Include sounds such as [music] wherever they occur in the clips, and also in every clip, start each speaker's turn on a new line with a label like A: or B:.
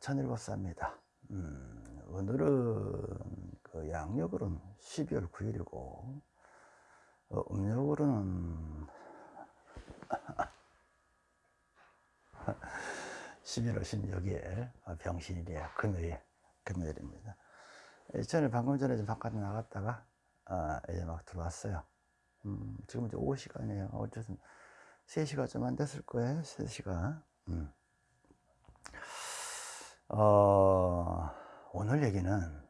A: 천일보사입니다. 음, 오늘은 그 양력으로는 12월 9일이고 어, 음력으로는 [laughs] 11월 16일 어, 병신일이에요. 금요일, 금요일입니다. 저는 방금 전에 좀 바깥에 나갔다가 어, 이제 막 들어왔어요. 음, 지금 이제 오후 시간이에요. 어쨌든 3시가 좀 안 됐을 거예요. 3시가. 음. 어, 오늘 얘기는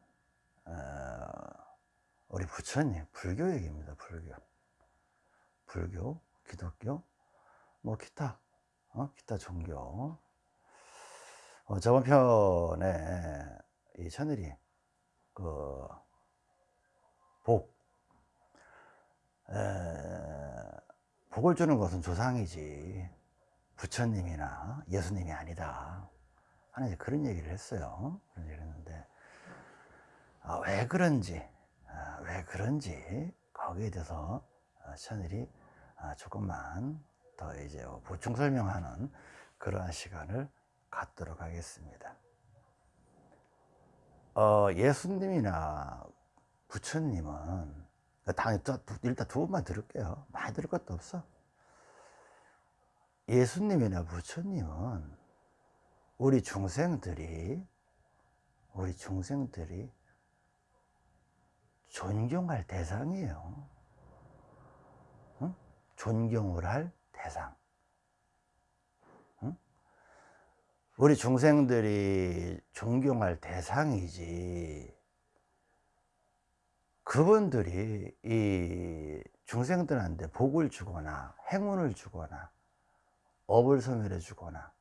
A: 어, 우리 부처님 불교 얘기입니다. 불교, 불교, 기독교, 뭐 기타, 어? 기타 종교. 어, 저번 편에 이 천일이 그 복, 에, 복을 주는 것은 조상이지 부처님이나 예수님이 아니다. 이제 그런 얘기를 했어요. 그런 얘기를 했는데, 아, 왜 그런지, 아, 왜 그런지, 거기에 대해서 천일이 아, 조금만 더 이제 보충 설명하는 그러한 시간을 갖도록 하겠습니다. 어, 예수님이나 부처님은 당연히 일단 두 번만 들을게요. 많이 들을 것도 없어. 예수님이나 부처님은 우리 중생들이 우리 중생들이 존경할 대상이에요. 응? 존경을 할 대상. 응? 우리 중생들이 존경할 대상이지. 그분들이 이 중생들한테 복을 주거나 행운을 주거나 업을 소멸해 주거나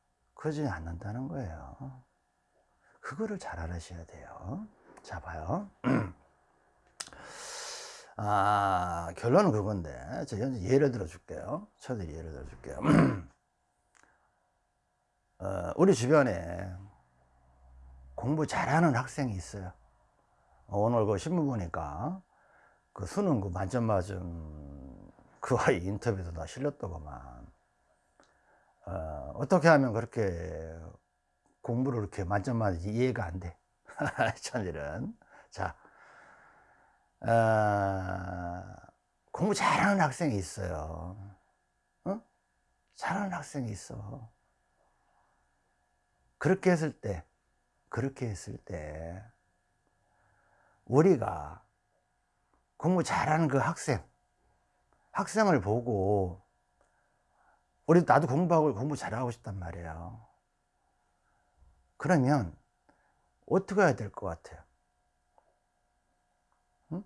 A: 그러지 않는다는 거예요. 그거를 잘 알아셔야 돼요. 자, 봐요. [clears throat] 아, 결론은 그건데, 제가 예를 들어 줄게요. 저도 예를 들어 줄게요. [clears throat] 어, 우리 주변에 공부 잘하는 학생이 있어요. 오늘 그 신문 보니까 그 수능 그 만점 맞은 그 아이 인터뷰도 다 실렸더구만. 어, 어떻게 하면 그렇게 공부를 이렇게 만점 맞지 이해가 안 돼. [laughs] 천일은. 자, 어, 공부 잘하는 학생이 있어요. 어? 잘하는 학생이 있어. 그렇게 했을 때, 그렇게 했을 때, 우리가 공부 잘하는 그 학생, 학생을 보고 우리 나도 공부하고 공부 잘하고 싶단 말이에요. 그러면 어떻게 해야 될 것 같아요? 응?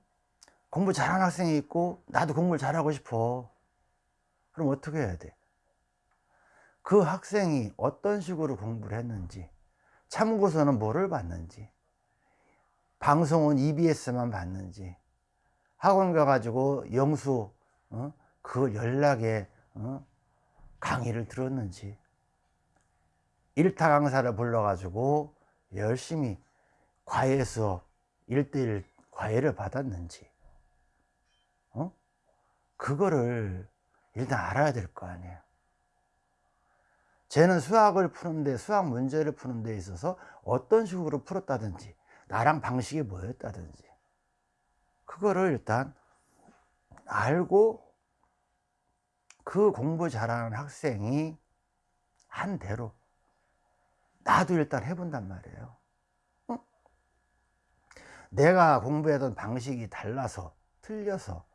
A: 공부 잘하는 학생이 있고 나도 공부를 잘하고 싶어. 그럼 어떻게 해야 돼? 그 학생이 어떤 식으로 공부를 했는지, 참고서는 뭐를 봤는지, 방송은 EBS만 봤는지, 학원 가가지고 영수, 어? 그 연락에 어? 강의를 들었는지. 1타 강사를 불러가지고 열심히 과외 수업 1대1 과외를 받았는지. 어? 그거를 일단 알아야 될 거 아니에요. 쟤는 수학을 푸는데 수학 문제를 푸는 데 있어서 어떤 식으로 풀었다든지 나랑 방식이 뭐였다든지. 그거를 일단 알고 그 공부 잘하는 학생이 한 대로 나도 일단 해본단 말이에요. 어? 내가 공부하던 방식이 달라서 틀려서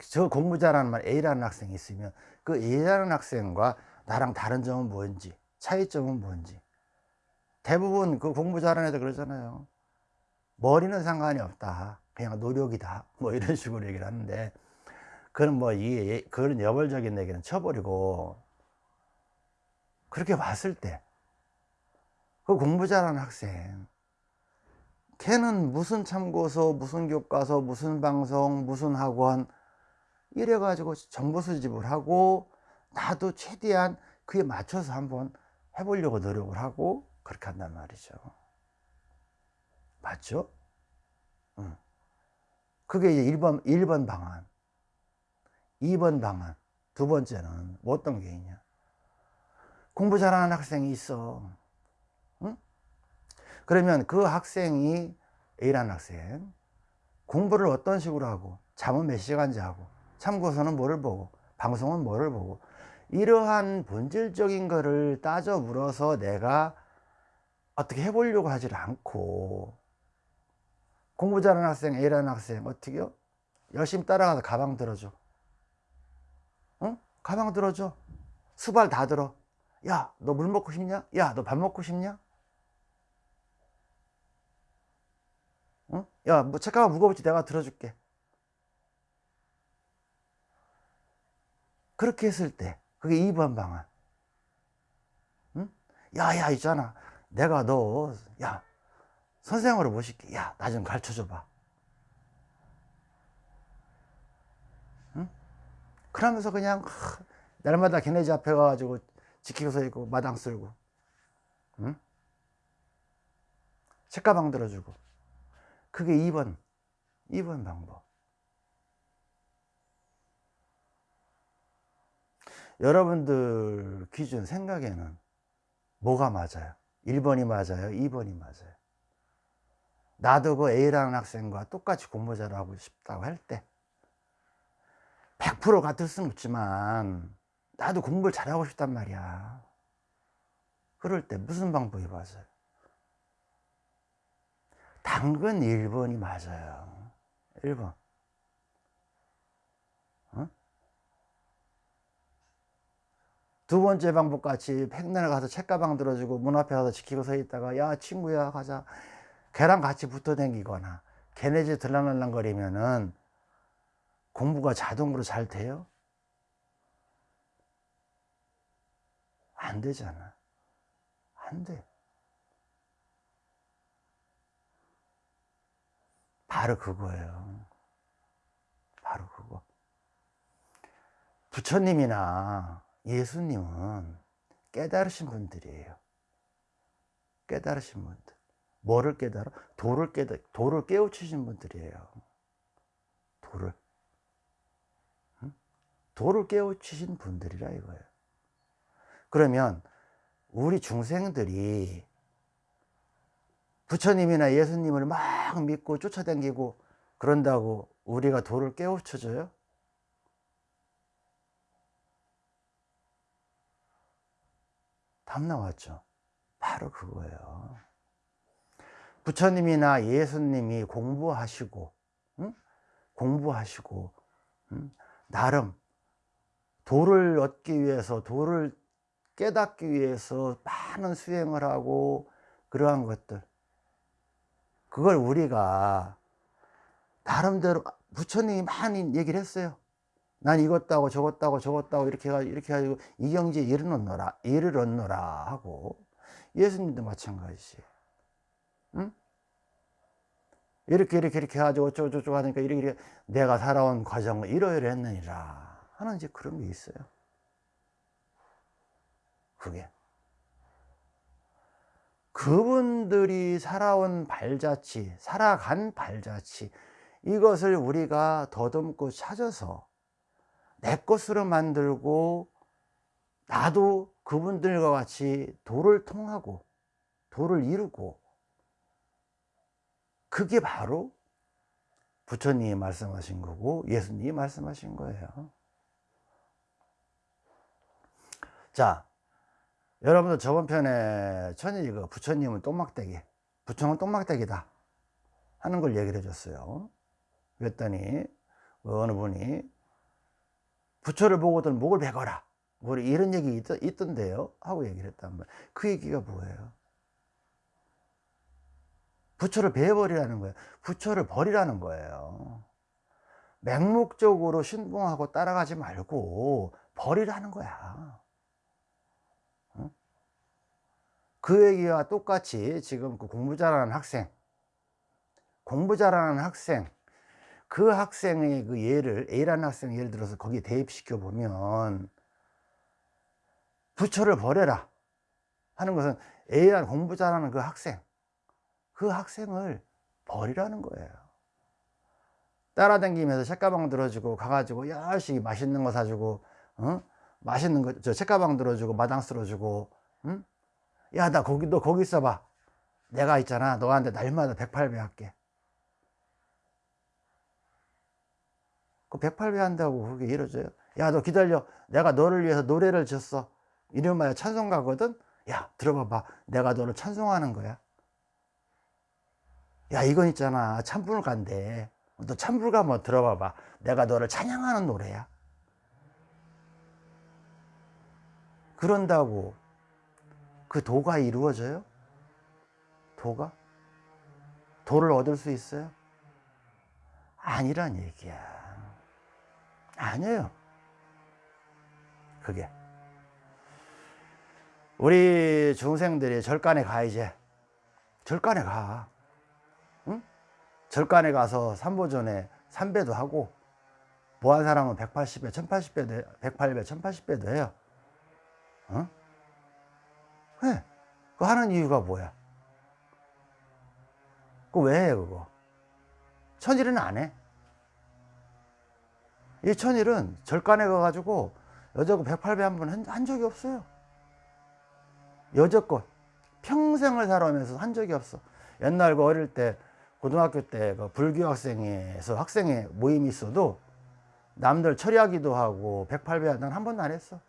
A: 저 공부 잘하는 말 A라는 학생이 있으면 그 A라는 학생과 나랑 다른 점은 뭔지 차이점은 뭔지 대부분 그 공부 잘하는 애들 그러잖아요. 머리는 상관이 없다. 그냥 노력이다. 뭐 이런 식으로 얘기를 하는데 그런 뭐, 이, 그런 여벌적인 얘기는 쳐버리고, 그렇게 봤을 때, 그 공부 잘하는 학생, 걔는 무슨 참고서, 무슨 교과서, 무슨 방송, 무슨 학원, 이래가지고 정보 수집을 하고, 나도 최대한 그에 맞춰서 한번 해보려고 노력을 하고, 그렇게 한단 말이죠. 맞죠? 응. 그게 이제 1번, 1번 방안. 2번 방안 두 번째는 뭐 어떤 게 있냐 공부 잘하는 학생이 있어 응? 그러면 그 학생이 A라는 학생 공부를 어떤 식으로 하고 잠은 몇 시간 자고 참고서는 뭐를 보고 방송은 뭐를 보고 이러한 본질적인 거를 따져 물어서 내가 어떻게 해보려고 하질 않고 공부 잘하는 학생 A라는 학생 어떻게요? 열심히 따라가서 가방 들어줘 응? 가방 들어줘 수발 다 들어 야 너 물 먹고 싶냐? 야 너 밥 먹고 싶냐? 응? 야 뭐 책가방 무거울지 내가 들어줄게 그렇게 했을 때 그게 2번 방안 응? 야 야 있잖아 내가 너 야 선생으로 모실게 야 나 좀 가르쳐 줘 봐 그러면서 그냥 하, 날마다 걔네 집 앞에 가가지고 지키고 서 있고 마당 쓸고 응? 책가방 들어주고 그게 2번 2번 방법 여러분들 기준 생각에는 뭐가 맞아요? 1번이 맞아요? 2번이 맞아요? 나도 그 A라는 학생과 똑같이 공부 잘하고 싶다고 할 때 100% 같을 수는 없지만 나도 공부를 잘하고 싶단 말이야. 그럴 때 무슨 방법이 맞아요? 당근 1번이 맞아요. 1번. 두 번째 방법 같이 백날 가서 책가방 들어주고 문 앞에 가서 지키고 서 있다가 야 친구야 가자. 걔랑 같이 붙어 다니거나 걔네 집 들락날락거리면은 공부가 자동으로 잘 돼요? 안 되잖아 안 돼 바로 그거예요 바로 그거 부처님이나 예수님은 깨달으신 분들이에요. 깨달으신 분들. 뭐를 깨달아? 도를 깨달, 도를 깨우치신 분들이에요. 도를. 응? 도를 깨우치신 분들이라 이거예요. 그러면 우리 중생들이 부처님이나 예수님을 막 믿고 쫓아다니고 그런다고 우리가 도를 깨우쳐줘요? 답 나왔죠. 바로 그거예요. 부처님이나 예수님이 공부하시고, 응? 공부하시고, 응? 나름 도를 얻기 위해서, 도를 깨닫기 위해서 많은 수행을 하고, 그러한 것들. 그걸 우리가 나름대로 부처님이 많이 얘기를 했어요. 난 이것 따고 저것 따고 저것 따고 이렇게 해가지고 이렇게 해가지고 이 경지에 이르렀노라 이르렀노라 하고 예수님도 마찬가지 응? 이렇게 이렇게 이렇게 해가지고 어쩌고저쩌고 하니까 이렇게, 이렇게 내가 살아온 과정을 이러이러했느니라 하는 이제 그런 게 있어요. 그게. 그분들이 살아온 발자취 살아간 발자취 이것을 우리가 더듬고 찾아서 내 것으로 만들고 나도 그분들과 같이 도를 통하고 도를 이루고 그게 바로 부처님이 말씀하신 거고 예수님이 말씀하신 거예요 자 여러분들 저번 편에 천일이가 부처님은 똥막대기 부처는 똥막대기다 하는 걸 얘기를 해줬어요. 그랬더니 어느 분이 부처를 보고든 목을 베거라. 뭐 이런 얘기 있, 던데요? 하고 얘기를 했단 말이에요. 그 얘기가 뭐예요? 부처를 베버리라는 거예요. 부처를 버리라는 거예요. 맹목적으로 신봉하고 따라가지 말고 버리라는 거야 그 얘기와 똑같이 지금 그 공부 잘하는 학생 공부 잘하는 학생 그 학생의 그 예를 A라는 학생 예를 들어서 거기에 대입시켜 보면 부처를 버려라 하는 것은 A라는 공부 잘하는 그 학생 그 학생을 버리라는 거예요 따라다니면서 책가방 들어주고 가가지고 열심히 맛있는 거 사주고 어? 맛있는 거 저 책가방 들어주고 마당 쓸어주고 응? 야 나 거기 너 거기 있어봐. 내가 있잖아. 너한테 날마다 108배 할게. 그 108배 한다고 그게 이루어져요 야 너 기다려. 내가 너를 위해서 노래를 졌어. 이름하여 찬송가거든? 야 들어봐봐. 내가 너를 찬송하는 거야. 야 이건 있잖아. 찬불가인데 너 찬불가 뭐 들어봐봐. 내가 너를 찬양하는 노래야. 그런다고 그 도가 이루어져요? 도가? 도를 얻을 수 있어요? 아니란 얘기야 아니에요 그게 우리 중생들이 절간에 가 이제 절간에 가 응? 절간에 가서 삼보전에 3배도 하고 뭐한 사람은 180배, 1080배도 108배, 1080배도 해요 어? 왜? 그 하는 이유가 뭐야? 그왜 해, 그거? 천일은 안 해. 이 천일은 절간에 가가지고 여자고 108배 한 번 한 적이 없어요. 여자껏 평생을 살아오면서 한 적이 없어. 옛날 그 어릴 때 고등학교 때 그 불교 학생에서 학생회 모임이 있어도 남들 처리하기도 하고 108배 난한 번도 안 했어.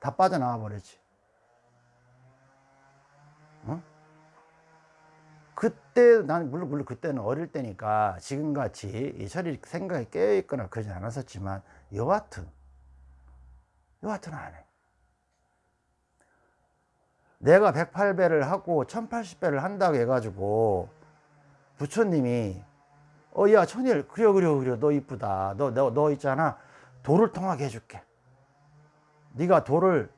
A: 다 빠져나와 버렸지. 어? 그때 난 물론 물론 그때는 어릴 때니까 지금같이 이 처리 생각이 깨어 있거나 그러지 않았었지만 여하튼 여하튼 안 해. 내가 108배를 하고 1080배를 한다고 해가지고 부처님이 어 야 천일 그려 그려 그려. 너 이쁘다. 너, 너, 너 있잖아. 도를 통하게 해줄게. 네가 도를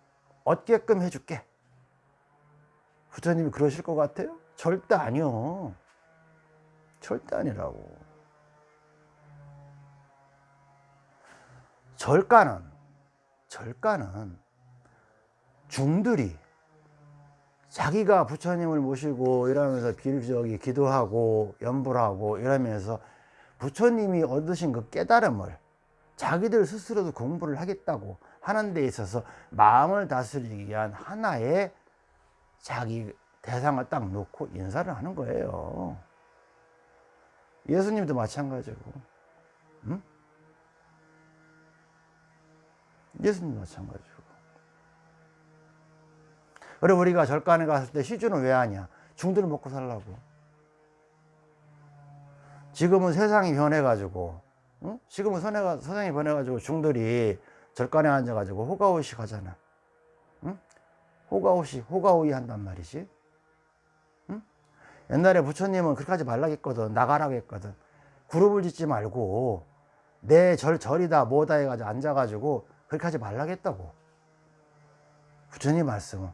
A: 얻게끔 해줄게 부처님이 그러실 것 같아요? 절대 아니요 절대 아니라고 절가는 절가는 중들이 자기가 부처님을 모시고 이러면서 비저기 기도하고 연불하고 이러면서 부처님이 얻으신 그 깨달음을 자기들 스스로도 공부를 하겠다고 하는 데 있어서 마음을 다스리기 위한 하나의 자기 대상을 딱 놓고 인사를 하는 거예요 예수님도 마찬가지고 응? 예수님도 마찬가지고 그래 우리가 절간에 갔을 때 시주는 왜 하냐 중들을 먹고 살라고 지금은 세상이 변해가지고 응? 지금은 세상이 변해가지고 중들이 절간에 앉아가지고 호가호시 하잖아 응? 호가호시 호가호이 한단 말이지 응? 옛날에 부처님은 그렇게 하지 말라고 했거든 나가라고 했거든 그룹을 짓지 말고 내 절, 절이다 뭐다 해가지고 앉아가지고 그렇게 하지 말라고 했다고 부처님 말씀은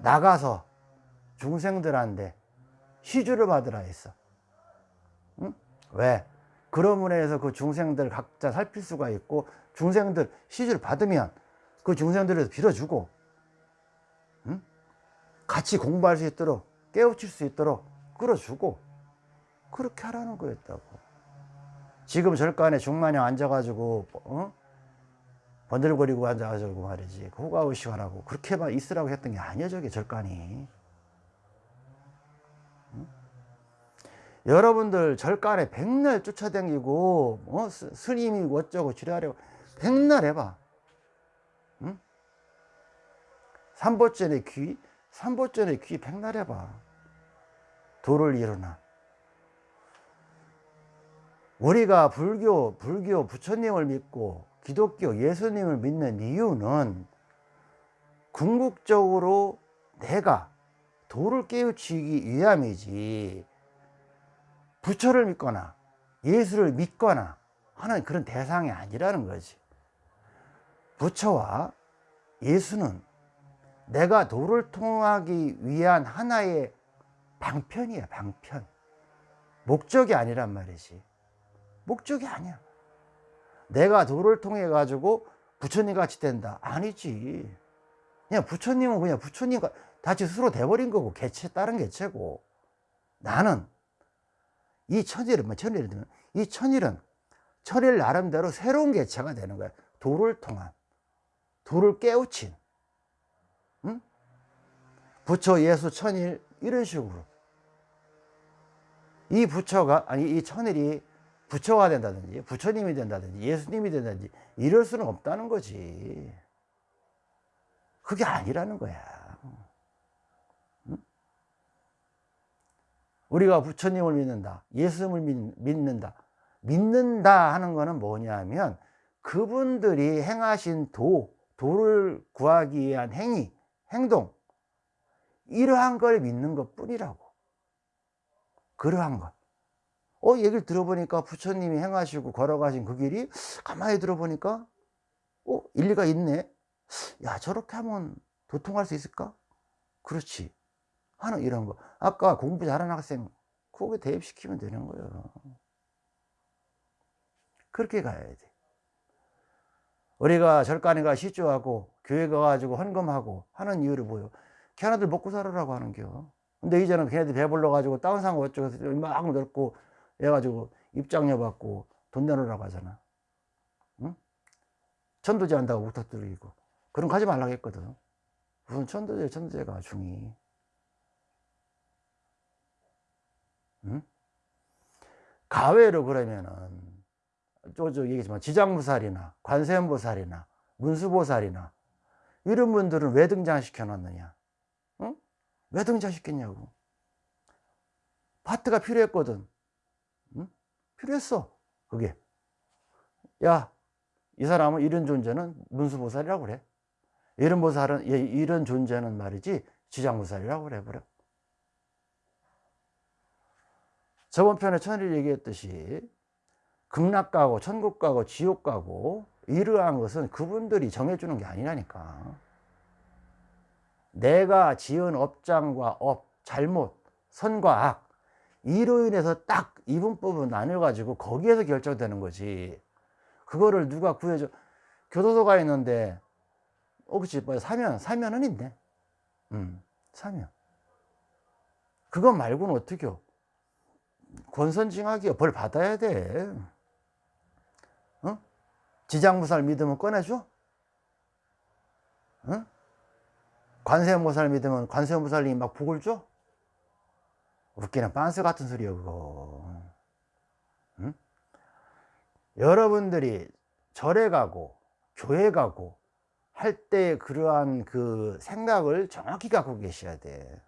A: 나가서 중생들한테 시주를 받으라 했어 응? 왜? 그러므로 해서 그 중생들 각자 살필 수가 있고 중생들 시주를 받으면 그 중생들에서 빌어주고 응? 같이 공부할 수 있도록 깨우칠 수 있도록 끌어주고 그렇게 하라는 거였다고 지금 절간에 중마녀 앉아가지고 어? 번들거리고 앉아가지고 말이지 그 호가우시하라고 그렇게만 있으라고 했던 게 아니야 저게 절간이 응? 여러분들 절간에 백날 쫓아다니고 어? 스님이 어쩌고 지랄하고 백날 해봐 응? 삼보전의 귀 삼보전의 귀 백날 해봐. 도를 이루나. 우리가 불교 불교 부처님을 믿고 기독교 예수님을 믿는 이유는 궁극적으로 내가 도를 깨우치기 위함이지. 부처를 믿거나 예수를 믿거나 하는 그런 대상이 아니라는 거지. 부처와 예수는 내가 도를 통하기 위한 하나의 방편이야 방편. 목적이 아니란 말이지. 목적이 아니야. 내가 도를 통해 가지고 부처님 같이 된다. 아니지. 그냥 부처님은 그냥 부처님 같이 스스로 돼버린 거고 개체 다른 개체고. 나는 이 천일은 뭐 천일은 이 천일은 천일 나름대로 새로운 개체가 되는 거야. 도를 통한 도를 깨우친. 응? 부처 예수 천일 이런 식으로. 이 부처가 아니 이 천일이 부처가 된다든지 부처님이 된다든지 예수님이 된다든지 이럴 수는 없다는 거지. 그게 아니라는 거야. 응? 우리가 부처님을 믿는다 예수님을 믿, 는다 믿는다 하는 거는 뭐냐면 그분들이 행하신 도 도를 구하기 위한 행위 행동 이러한 걸 믿는 것 뿐이라고 그러한 것 어, 얘기를 들어보니까 부처님이 행하시고 걸어가신 그 길이 가만히 들어보니까 어, 일리가 있네. 야, 저렇게 하면 도통할 수 있을까? 그렇지. 하는 이런 거. 아까 공부 잘하는 학생, 그거 대입시키면 되는 거예요. 그렇게 가야 돼. 우리가 절간에가 시주하고 교회 가가지고 헌금하고 하는 이유를 뭐요? 걔네들 먹고 살으라고 하는 겨. 근데 이제는 걔네들 배불러 가지고 다운 상고 어쩌고 막 넓고 해가지고 입장료 받고 돈 내놓으라고 하잖아. 응? 천도제 한다고 우터뜨리고. 그런 거 하지 말라고 했거든. 무슨 천도제, 천도제가 중이. 응? 가외로 그러면은, 저저 얘기지만 지장무살이나 관세음보살이나 문수보살이나 이런 분들은 왜 등장시켜 놨느냐? 응? 왜 등장시켰냐고. 파트가 필요했거든. 필요했어. 그게. 야, 이 사람은 이런 존재는 문수보살이라고 그래. 이런 보살은, 이런 존재는 말이지, 지장보살이라고 그래, 그래. 저번 편에 천일 얘기했듯이, 극락 가고, 천국 가고, 지옥 가고, 이러한 것은 그분들이 정해주는 게 아니라니까. 내가 지은 업장과 업, 잘못, 선과 악, 이로 인해서 딱 이분법을 나눠 가지고 거기에서 결정되는 거지. 그거를 누가 구해줘. 교도소가 있는데, 어, 그치. 뭐 사면, 사면은 있네. 음, 사면. 그거 말고는 어떻게 권선징악이야. 벌 받아야 돼. 어? 지장무살 믿으면 꺼내줘? 어? 관세음보살 믿으면 관세음보살님이 막 복을 줘? 웃기는 빤스 같은 소리야 그거 응? 여러분들이 절에 가고 교회 가고 할 때 그러한 그 생각을 정확히 갖고 계셔야 돼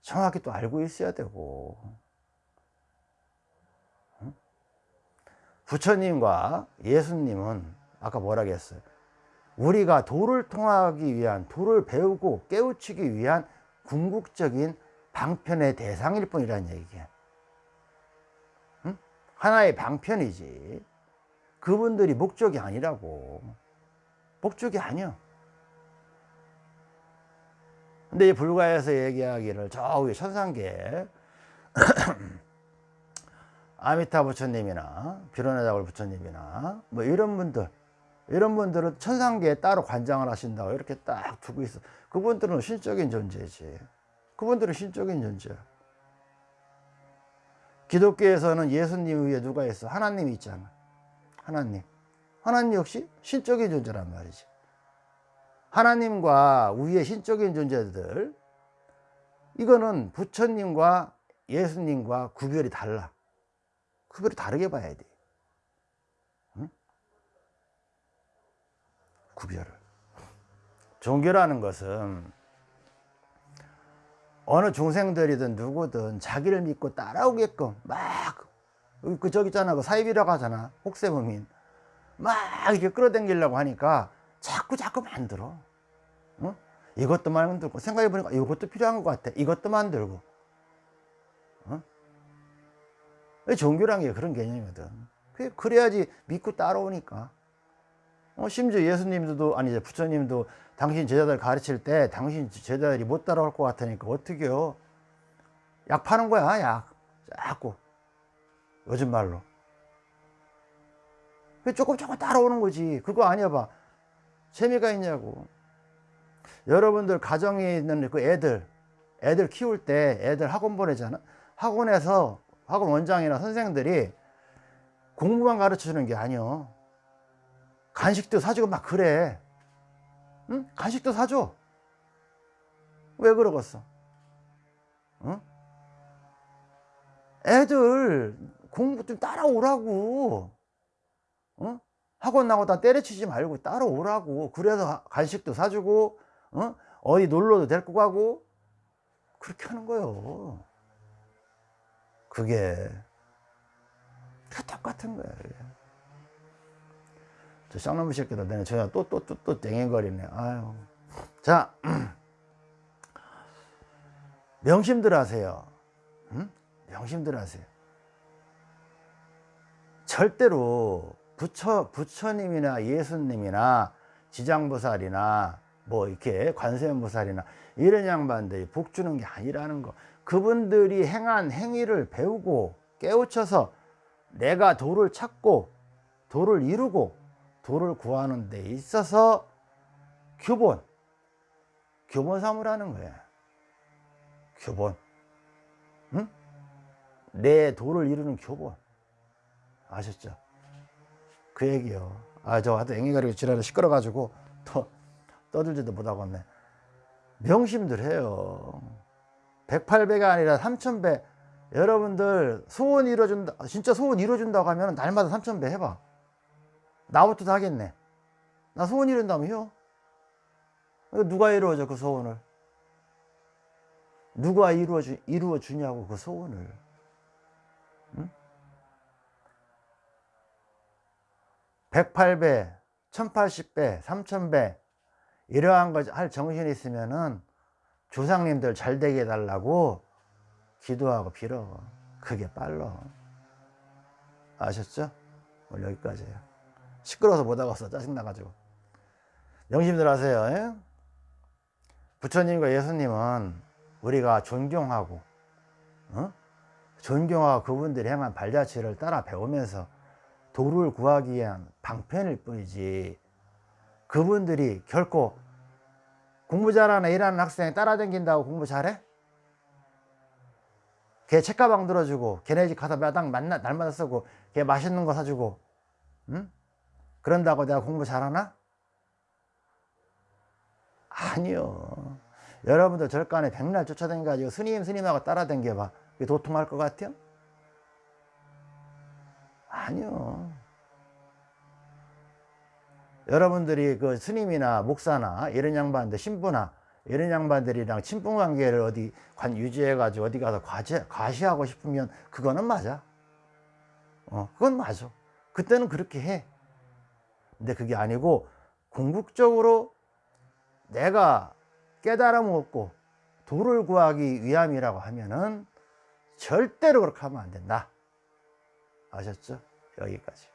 A: 정확히 또 알고 있어야 되고 응? 부처님과 예수님은 아까 뭐라 했어요 우리가 도를 통하기 위한 도를 배우고 깨우치기 위한 궁극적인 방편의 대상일 뿐이라는 얘기야. 응? 하나의 방편이지. 그분들이 목적이 아니라고. 목적이 아니야. 근데 이 불가에서 얘기하기를 저 위에 천상계 [clears throat] 아미타 부처님이나 비로나자골 부처님이나 뭐 이런 분들 이런 분들은 천상계에 따로 관장을 하신다고 이렇게 딱 두고 있어 그분들은 신적인 존재지 그분들은 신적인 존재야. 기독교에서는 예수님 위에 누가 있어? 하나님이 있잖아. 하나님. 하나님 역시 신적인 존재란 말이지. 하나님과 위에 신적인 존재들, 이거는 부처님과 예수님과 구별이 달라. 구별이 다르게 봐야 돼. 응? 구별을. 종교라는 것은 어느 중생들이든 누구든 자기를 믿고 따라오게끔 막 그 저기 있잖아 그 사입이라고 하잖아 혹세무민 막 이렇게 끌어당기려고 하니까 자꾸 자꾸 만들어 어? 이것도 만들고 생각해 보니까 이것도 필요한 것 같아 이것도 만들고 어? 종교란 게 그런 개념이거든 그래야지 믿고 따라오니까 어, 심지어 예수님도 아니 이제 부처님도 당신 제자들 가르칠 때 당신 제자들이 못 따라올 것 같으니까 어떻게요? 약 파는 거야, 약. 자꾸. 요즘 말로. 조금 조금 따라오는 거지. 그거 아니야 봐. 재미가 있냐고. 여러분들 가정에 있는 그 애들, 애들 키울 때 애들 학원 보내잖아. 학원에서 학원 원장이나 선생들이 공부만 가르쳐 주는 게 아니야. 간식도 사주고 막 그래. 응? 간식도 사줘. 왜 그러겠어? 응? 애들 공부 좀 따라오라고. 응? 학원 나고다 때려치지 말고 따라오라고. 그래서 간식도 사주고, 어? 어디 놀러도 데리고 가고, 그렇게 하는 거예요. 그게, 다 똑같은. 그게. 저 쌍놈의 새끼들, 내가 저야 또, 또, 또, 또 땡행거리네. 아유. 자, [clears throat] 명심들 하세요. 응? 명심들 하세요. 절대로 부처, 부처님이나 예수님이나 지장보살이나 뭐 이렇게 관세음보살이나 이런 양반들이 복 주는 게 아니라는 거. 그분들이 행한 행위를 배우고 깨우쳐서 내가 도를 찾고 도를 이루고 도를 구하는 데 있어서 교본, 교본 삼으라는 거예요. 교본. 응? 내 도를 이루는 교본. 아셨죠? 그 얘기요. 아, 저 하도 앵이 가리고 지랄을 시끄러가지고 또 떠들지도 못하겠네. 명심들 해요. 108배가 아니라 3000배. 여러분들 소원 이뤄준다, 진짜 소원 이뤄준다고 하면 날마다 3000배 해봐. 나부터 하겠네. 나 소원 이룬다면 해요. 누가 이루어져, 그 소원을? 누가 이루어주, 이루어주냐고, 그 소원을. 응? 108배, 1080배, 3000배, 이러한 거 할 정신이 있으면은 조상님들 잘 되게 해달라고 기도하고 빌어. 그게 빨라. 아셨죠? 오늘 여기까지예요. 시끄러워서 못 하겠어. 짜증나가지고. 명심들 하세요. 예? 부처님과 예수님은 우리가 존경하고, 어? 존경하고 그분들이 행한 발자취를 따라 배우면서 도를 구하기 위한 방편일 뿐이지 그분들이 결코 공부 잘하는 일하는 학생이 따라다닌다고 공부 잘해? 걔 책가방 들어주고 걔네 집 가서 마당 만나, 날마다 쓰고 걔 맛있는 거 사주고 응? 그런다고 내가 공부 잘하나? 아니요 여러분들 절간에 백날 쫓아다니가지고 스님 스님하고 따라다녀봐 도통할 것 같아요? 아니요. 여러분들이 그 스님이나 목사나 이런 양반들, 신부나 이런 양반들이랑 친분 관계를 어디 관 유지해 가지고 어디 가서 과시, 과시하고 싶으면 그거는 맞아. 어, 그건 맞아. 그때는 그렇게 해. 근데 그게 아니고 궁극적으로 내가 깨달음 얻고 도를 구하기 위함이라고 하면은 절대로 그렇게 하면 안 된다. 아셨죠? 여기까지.